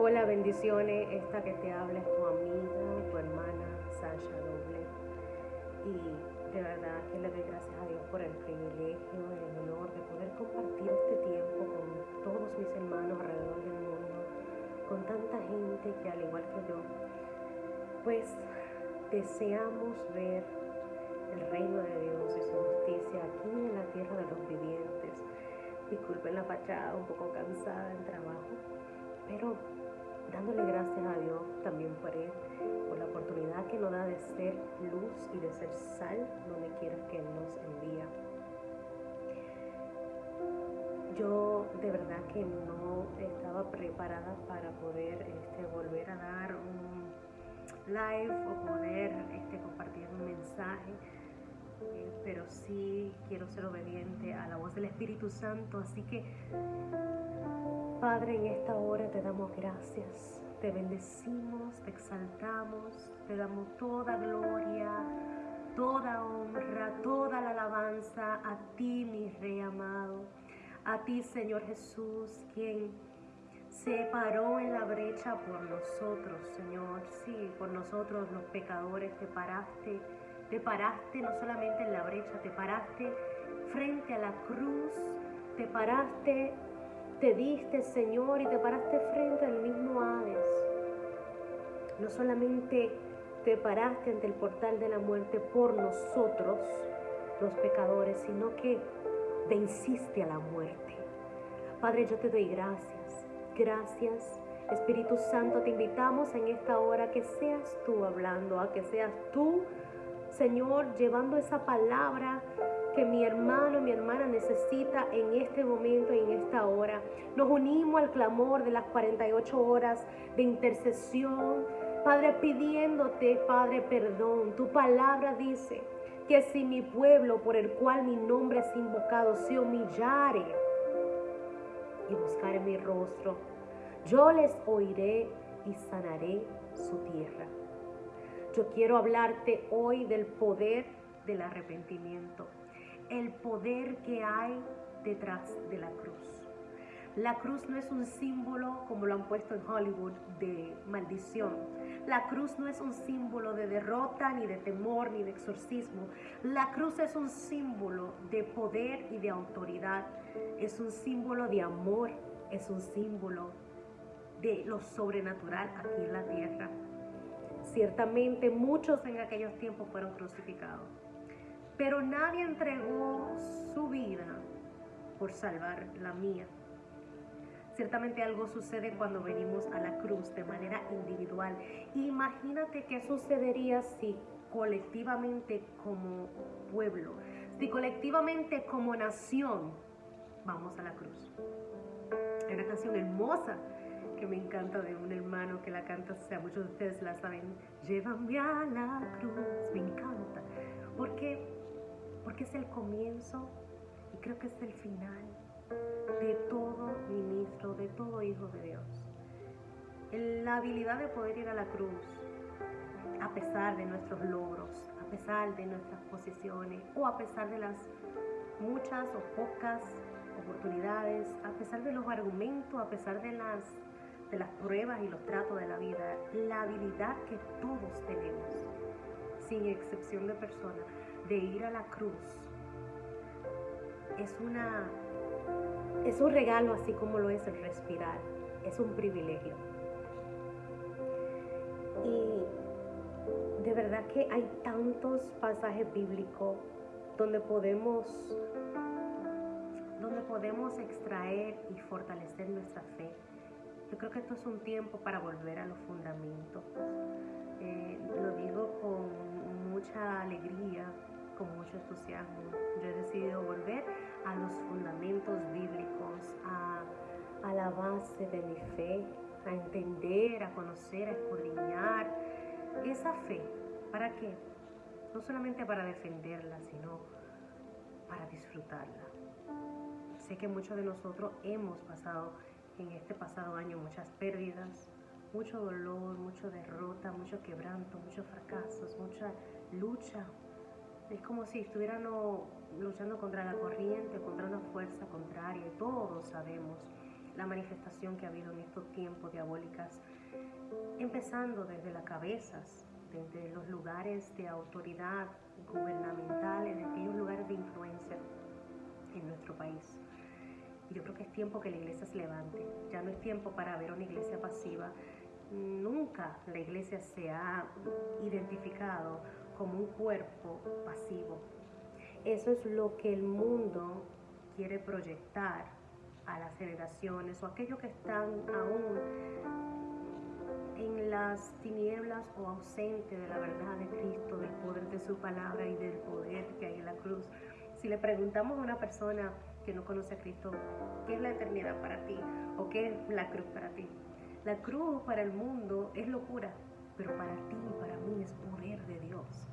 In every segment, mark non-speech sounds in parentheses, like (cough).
Hola, bendiciones. Esta que te habla es tu amiga, tu hermana Sasha Doble. Y de verdad que le doy gracias a Dios por el privilegio, el honor de poder compartir este tiempo con todos mis hermanos alrededor del mundo, con tanta gente que al igual que yo, pues deseamos ver el reino de Dios y su justicia aquí en la tierra de los vivientes. Disculpen la fachada, un poco cansada del trabajo, pero dándole gracias a Dios también por Él, por la oportunidad que nos da de ser luz y de ser sal donde quiera que Él nos envía. Yo de verdad que no estaba preparada para poder este, volver a dar un live o poder este, compartir un mensaje, eh, pero sí quiero ser obediente a la voz del Espíritu Santo, así que Padre, en esta hora te damos gracias, te bendecimos, te exaltamos, te damos toda gloria, toda honra, toda la alabanza a ti, mi Rey amado, a ti, Señor Jesús, quien se paró en la brecha por nosotros, Señor, sí, por nosotros los pecadores, te paraste, te paraste no solamente en la brecha, te paraste frente a la cruz, te paraste te diste, Señor, y te paraste frente al mismo Hades. No solamente te paraste ante el portal de la muerte por nosotros, los pecadores, sino que venciste a la muerte. Padre, yo te doy gracias. Gracias. Espíritu Santo, te invitamos en esta hora que seas tú hablando, a que seas tú, Señor, llevando esa palabra que mi hermano, mi hermana necesita en este momento y en esta hora. Nos unimos al clamor de las 48 horas de intercesión. Padre, pidiéndote, Padre, perdón. Tu palabra dice que si mi pueblo por el cual mi nombre es invocado se humillare y buscare mi rostro, yo les oiré y sanaré su tierra. Yo quiero hablarte hoy del poder del arrepentimiento el poder que hay detrás de la cruz. La cruz no es un símbolo, como lo han puesto en Hollywood, de maldición. La cruz no es un símbolo de derrota, ni de temor, ni de exorcismo. La cruz es un símbolo de poder y de autoridad. Es un símbolo de amor. Es un símbolo de lo sobrenatural aquí en la tierra. Ciertamente muchos en aquellos tiempos fueron crucificados pero nadie entregó su vida por salvar la mía. Ciertamente algo sucede cuando venimos a la cruz de manera individual. Imagínate qué sucedería si colectivamente como pueblo, si colectivamente como nación vamos a la cruz. Hay una canción hermosa que me encanta de un hermano que la canta, o sea, muchos de ustedes la saben, llévame a la cruz, me encanta, porque porque es el comienzo y creo que es el final de todo ministro, de todo hijo de Dios. La habilidad de poder ir a la cruz, a pesar de nuestros logros, a pesar de nuestras posiciones o a pesar de las muchas o pocas oportunidades, a pesar de los argumentos, a pesar de las, de las pruebas y los tratos de la vida, la habilidad que todos tenemos, sin excepción de personas, de ir a la cruz es una es un regalo así como lo es el respirar, es un privilegio. Y de verdad que hay tantos pasajes bíblicos donde podemos donde podemos extraer y fortalecer nuestra fe. Yo creo que esto es un tiempo para volver a los fundamentos. Eh, lo digo con mucha alegría entusiasmo. Yo he decidido volver a los fundamentos bíblicos, a, la base de mi fe, a entender, a conocer, a escudriñar esa fe. ¿Para qué? No solamente para defenderla, sino para disfrutarla. Sé que muchos de nosotros hemos pasado en este pasado año muchas pérdidas, mucho dolor, mucha derrota, mucho quebranto, muchos fracasos, mucha lucha, es como si estuvieran luchando contra la corriente, contra una fuerza contraria. Todos sabemos la manifestación que ha habido en estos tiempos diabólicas, empezando desde las cabezas, desde los lugares de autoridad gubernamentales, de aquellos lugares de influencia en nuestro país. Yo creo que es tiempo que la iglesia se levante. Ya no es tiempo para ver una iglesia pasiva. Nunca la iglesia se ha identificado como un cuerpo pasivo. Eso es lo que el mundo quiere proyectar a las generaciones o aquellos que están aún en las tinieblas o ausentes de la verdad de Cristo, del poder de su palabra y del poder que hay en la cruz. Si le preguntamos a una persona que no conoce a Cristo, ¿qué es la eternidad para ti? ¿O qué es la cruz para ti? La cruz para el mundo es locura, pero para ti y para mí es poder de Dios.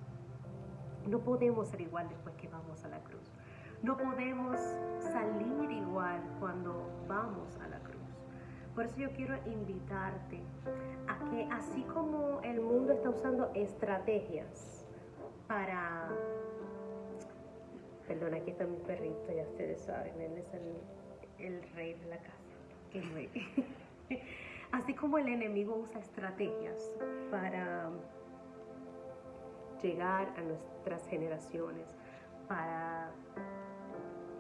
No podemos ser igual después que vamos a la cruz. No podemos salir igual cuando vamos a la cruz. Por eso yo quiero invitarte a que así como el mundo está usando estrategias para... Perdón, aquí está mi perrito, ya ustedes saben, él es el, rey de la casa. (laughs) así como el enemigo usa estrategias para llegar a nuestras generaciones, para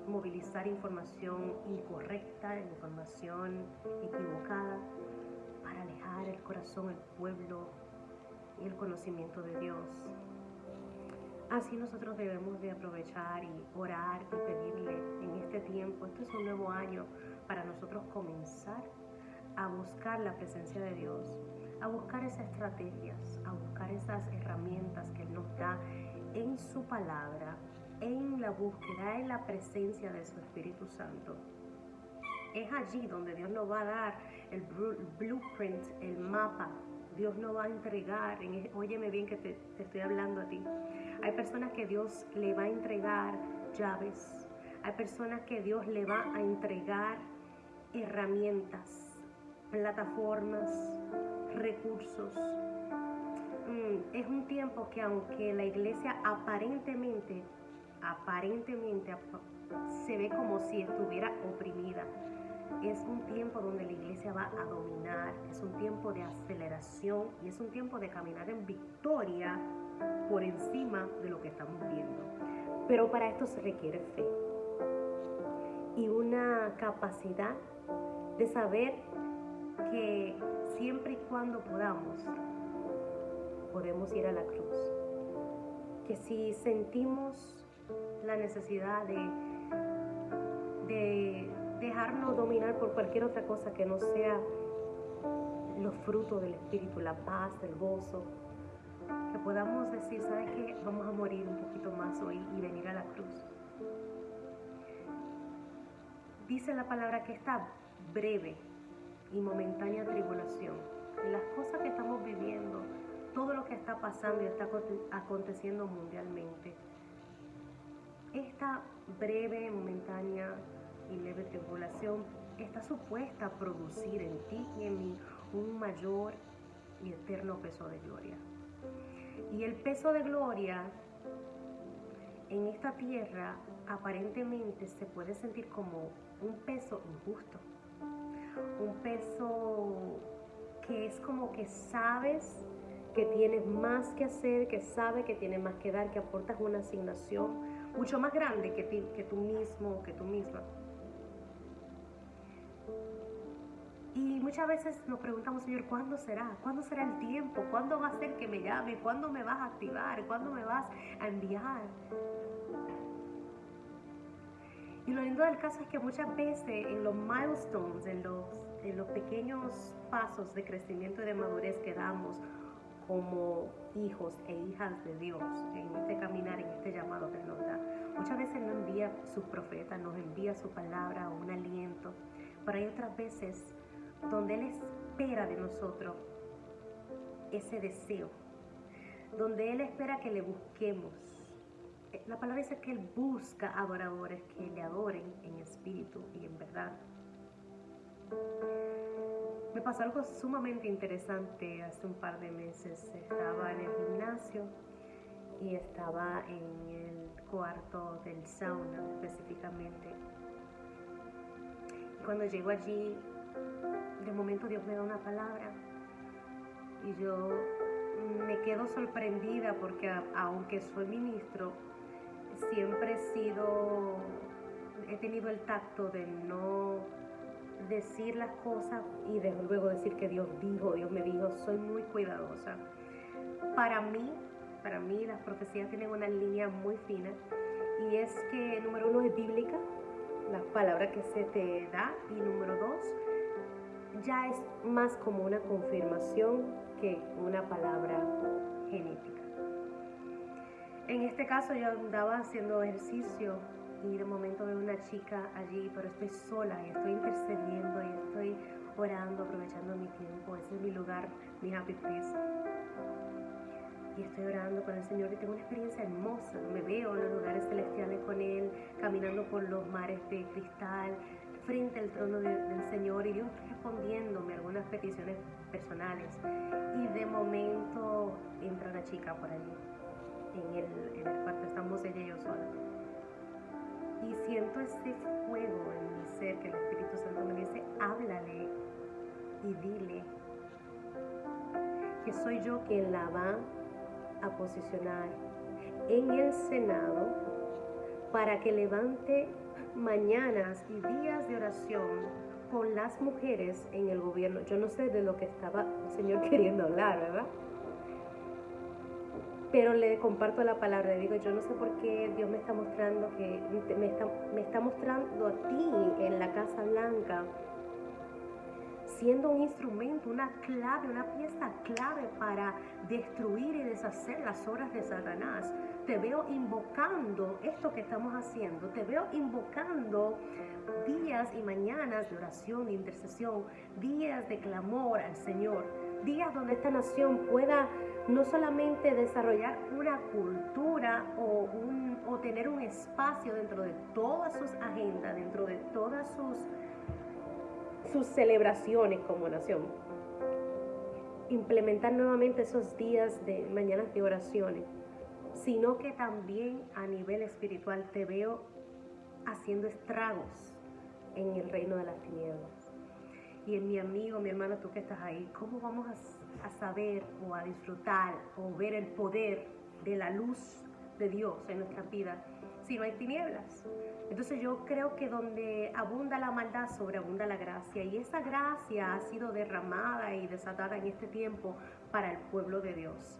movilizar información incorrecta, información equivocada, para alejar el corazón, el pueblo y el conocimiento de Dios. Así nosotros debemos de aprovechar y orar y pedirle en este tiempo, esto es un nuevo año para nosotros comenzar a buscar la presencia de Dios, a buscar esas estrategias, a buscar esas herramientas que Él nos da en su palabra en la búsqueda, en la presencia de su Espíritu Santo. Es allí donde Dios nos va a dar el blueprint, el mapa. Dios nos va a entregar, en, óyeme bien que te, te estoy hablando a ti. Hay personas que Dios le va a entregar llaves. Hay personas que Dios le va a entregar herramientas, plataformas, recursos. Mm, es un tiempo que aunque la iglesia aparentemente aparentemente se ve como si estuviera oprimida. Es un tiempo donde la iglesia va a dominar, es un tiempo de aceleración y es un tiempo de caminar en victoria por encima de lo que estamos viendo. Pero para esto se requiere fe y una capacidad de saber que siempre y cuando podamos, podemos ir a la cruz. Que si sentimos la necesidad de, de dejarnos dominar por cualquier otra cosa que no sea los frutos del Espíritu, la paz, el gozo. Que podamos decir, ¿sabes qué? Vamos a morir un poquito más hoy y venir a la cruz. Dice la palabra que esta breve y momentánea tribulación, las cosas que estamos viviendo, todo lo que está pasando y está aconteciendo mundialmente, esta breve, momentánea y leve tribulación está supuesta a producir en ti y en mí un mayor y eterno peso de gloria. Y el peso de gloria en esta tierra aparentemente se puede sentir como un peso injusto, un peso que es como que sabes que tienes más que hacer, que sabes que tienes más que dar, que aportas una asignación mucho más grande que, que tú mismo que tú misma. Y muchas veces nos preguntamos, Señor, ¿cuándo será? ¿Cuándo será el tiempo? ¿Cuándo va a ser que me llame? ¿Cuándo me vas a activar? ¿Cuándo me vas a enviar? Y lo lindo del caso es que muchas veces en los milestones, en los, en los pequeños pasos de crecimiento y de madurez que damos, como hijos e hijas de Dios en este caminar, en este llamado que nos da. Muchas veces nos envía su profeta, nos envía su palabra o un aliento, pero hay otras veces donde Él espera de nosotros ese deseo, donde Él espera que le busquemos. Eh, la palabra dice que Él busca adoradores que le adoren en espíritu y en verdad me pasó algo sumamente interesante hace un par de meses. Estaba en el gimnasio y estaba en el cuarto del sauna específicamente. Cuando llego allí de momento Dios me da una palabra y yo me quedo sorprendida porque aunque soy ministro, siempre he sido, he tenido el tacto de no decir las cosas y de luego decir que Dios dijo, Dios me dijo, soy muy cuidadosa. Para mí, para mí las profecías tienen una línea muy fina y es que número uno es bíblica, la palabra que se te da y número dos ya es más como una confirmación que una palabra genética. En este caso yo andaba haciendo ejercicio y de momento veo una chica allí, pero estoy sola y estoy intercediendo y estoy orando, aprovechando mi tiempo. Ese es mi lugar, mi happy place. Y estoy orando con el Señor y tengo una experiencia hermosa. Me veo en los lugares celestiales con Él, caminando por los mares de cristal, frente al trono del Señor y Dios respondiéndome algunas peticiones personales. Y de momento entra una chica por allí. En el, en cuarto estamos ella y yo sola y siento ese fuego en mi ser que el Espíritu Santo me dice, háblale y dile que soy yo quien la va a posicionar en el Senado para que levante mañanas y días de oración con las mujeres en el gobierno. Yo no sé de lo que estaba el Señor (laughs) queriendo hablar, ¿verdad? Pero le comparto la palabra, digo, yo no sé por qué Dios me está mostrando que me está, me está mostrando a ti en la Casa Blanca siendo un instrumento, una clave, una pieza clave para destruir y deshacer las obras de Satanás. Te veo invocando esto que estamos haciendo, te veo invocando días y mañanas de oración, de intercesión, días de clamor al Señor, días donde esta nación pueda no solamente desarrollar una cultura o, tener un espacio dentro de todas sus agendas, dentro de todas sus, sus celebraciones como nación, implementar nuevamente esos días de mañanas de oraciones, sino que también a nivel espiritual te veo haciendo estragos en el reino de las tinieblas. Y en mi amigo, mi hermano, tú que estás ahí, ¿cómo vamos a a saber o a disfrutar o ver el poder de la luz de Dios en nuestra vida si no hay tinieblas. Entonces yo creo que donde abunda la maldad, sobreabunda la gracia. Y esa gracia ha sido derramada y desatada en este tiempo para el pueblo de Dios.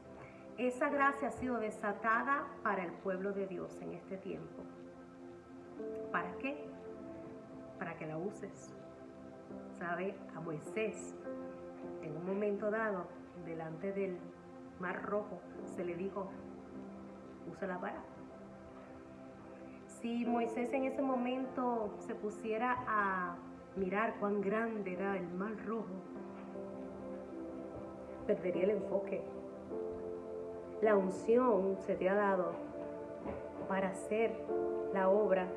Esa gracia ha sido desatada para el pueblo de Dios en este tiempo. ¿Para qué? Para que la uses. ¿Sabe? A Moisés en un momento dado, delante del mar rojo, se le dijo, usa la vara. Si Moisés en ese momento se pusiera a mirar cuán grande era el mar rojo, perdería el enfoque. La unción se te ha dado para hacer la obra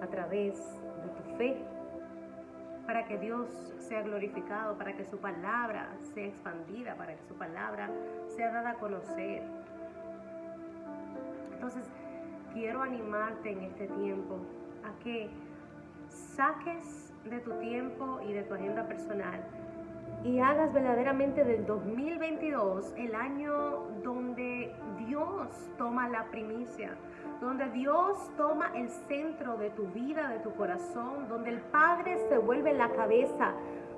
a través de tu fe para que Dios sea glorificado, para que su palabra sea expandida, para que su palabra sea dada a conocer. Entonces, quiero animarte en este tiempo a que saques de tu tiempo y de tu agenda personal y hagas verdaderamente del 2022 el año donde Dios toma la primicia, donde Dios toma el centro de tu vida, de tu corazón, donde el Padre se vuelve la cabeza,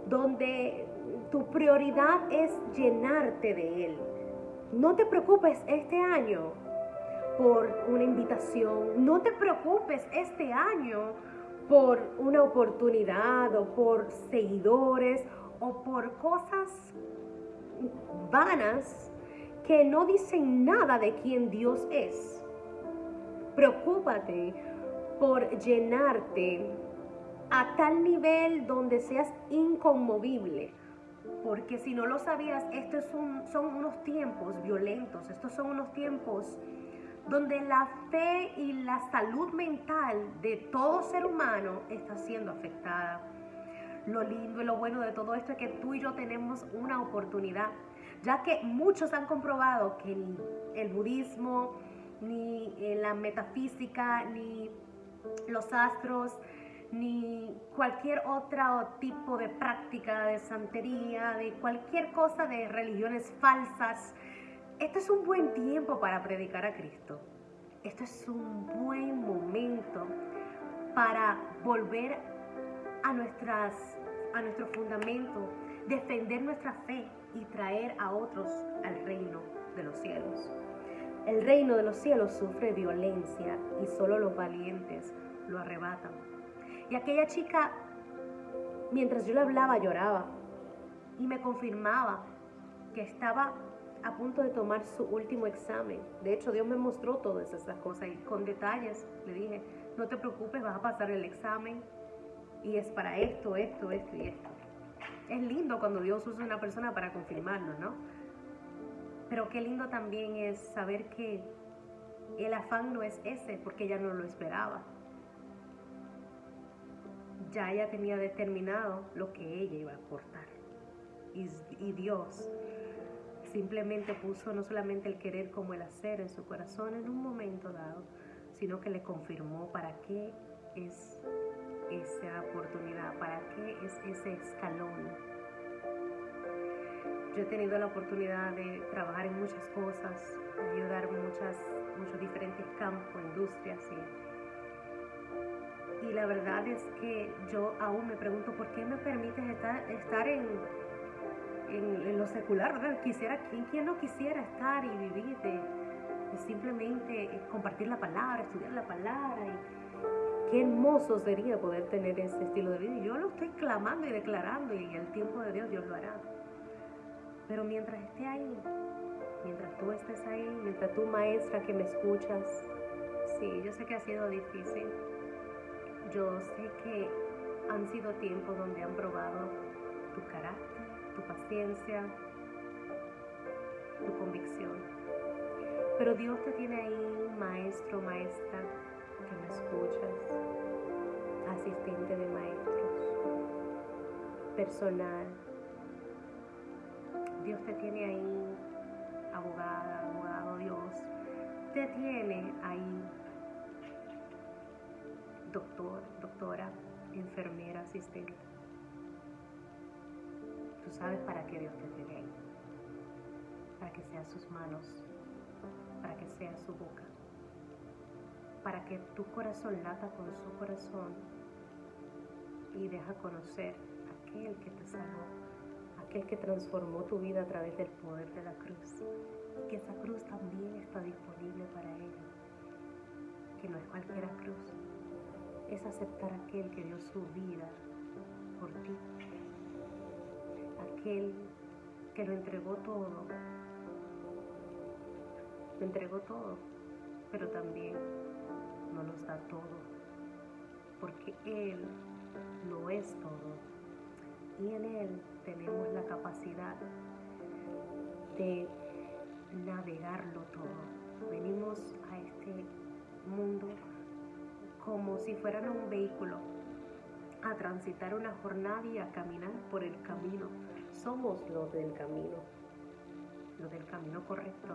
donde tu prioridad es llenarte de Él. No te preocupes este año por una invitación, no te preocupes este año por una oportunidad o por seguidores o por cosas vanas que no dicen nada de quién Dios es. Preocúpate por llenarte a tal nivel donde seas inconmovible. Porque si no lo sabías, estos son, unos tiempos violentos, estos son unos tiempos donde la fe y la salud mental de todo ser humano está siendo afectada. Lo lindo y lo bueno de todo esto es que tú y yo tenemos una oportunidad, ya que muchos han comprobado que el budismo, ni la metafísica, ni los astros, ni cualquier otro tipo de práctica de santería, de cualquier cosa de religiones falsas. Este es un buen tiempo para predicar a Cristo. Esto es un buen momento para volver a, nuestras, a nuestro fundamento, defender nuestra fe y traer a otros al reino de los cielos. El reino de los cielos sufre violencia y solo los valientes lo arrebatan. Y aquella chica, mientras yo le hablaba, lloraba y me confirmaba que estaba a punto de tomar su último examen. De hecho, Dios me mostró todas esas cosas y con detalles le dije, no te preocupes, vas a pasar el examen y es para esto, esto, esto y esto. Es lindo cuando Dios usa una persona para confirmarlo, ¿no? Pero qué lindo también es saber que el afán no es ese, porque ella no lo esperaba. Ya ella tenía determinado lo que ella iba a aportar. Y, y Dios simplemente puso no solamente el querer como el hacer en su corazón en un momento dado, sino que le confirmó para qué es esa oportunidad, para qué es ese escalón. Yo he tenido la oportunidad de trabajar en muchas cosas, ayudar muchas, muchos diferentes campos, industrias y, la verdad es que yo aún me pregunto por qué me permites estar, en, lo secular, ¿verdad? Quisiera, ¿quién, ¿quién, no quisiera estar y vivir de, simplemente compartir la palabra, estudiar la palabra? Qué hermoso sería poder tener ese estilo de vida. Y yo lo estoy clamando y declarando y el tiempo de Dios Dios lo hará. Pero mientras esté ahí, mientras tú estés ahí, mientras tú maestra que me escuchas, sí, yo sé que ha sido difícil. Yo sé que han sido tiempos donde han probado tu carácter tu paciencia, tu convicción. Pero Dios te tiene ahí, maestro, maestra, que me escuchas, asistente de maestros, personal. Dios te tiene ahí, abogada, abogado, Dios te tiene ahí, doctor, doctora, enfermera, asistente Tú sabes para qué Dios te tiene ahí. Para que sea sus manos, para que sea su boca, para que tu corazón lata con su corazón y deja conocer aquel que te salvó, aquel que transformó tu vida a través del poder de la cruz. Y que esa cruz también está disponible para ella, que no es cualquier cruz, es aceptar aquel que dio su vida por ti. Aquel que lo entregó todo, lo entregó todo, pero también no nos da todo, porque Él lo es todo. Y en Él tenemos la capacidad de navegarlo todo. Venimos a este mundo como si fueran un vehículo a transitar una jornada y a caminar por el camino somos los del camino, los del camino correcto.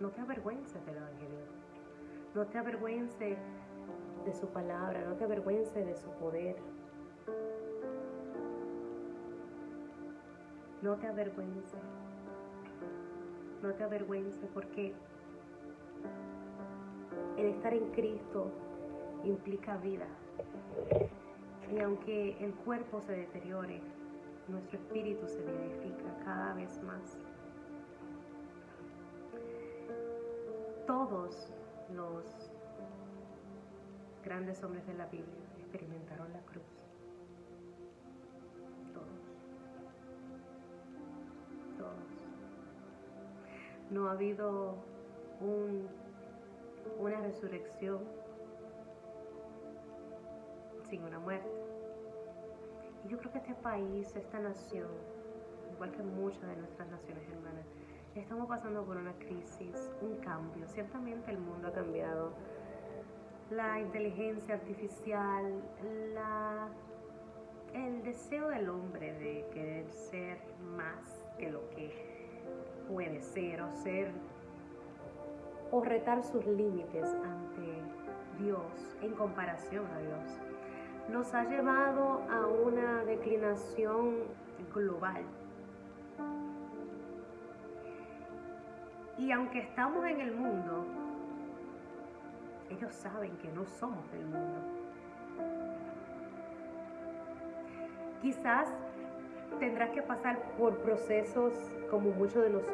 No te avergüences del Evangelio. No te avergüences de su palabra, no te avergüences de su poder. No te avergüences. No te avergüences porque el estar en Cristo implica vida. Y aunque el cuerpo se deteriore, nuestro espíritu se vivifica cada vez más. Todos los grandes hombres de la Biblia experimentaron la cruz. No ha habido una resurrección sin una muerte. Y yo creo que este país, esta nación, igual que muchas de nuestras naciones hermanas, estamos pasando por una crisis, un cambio. Ciertamente el mundo ha cambiado. La inteligencia artificial, la, el deseo del hombre de querer ser más que lo que puede ser o ser o retar sus límites ante Dios en comparación a Dios nos ha llevado a una declinación global. Y aunque estamos en el mundo, ellos saben que no somos del mundo. Quizás tendrás que pasar por procesos como muchos de nosotros.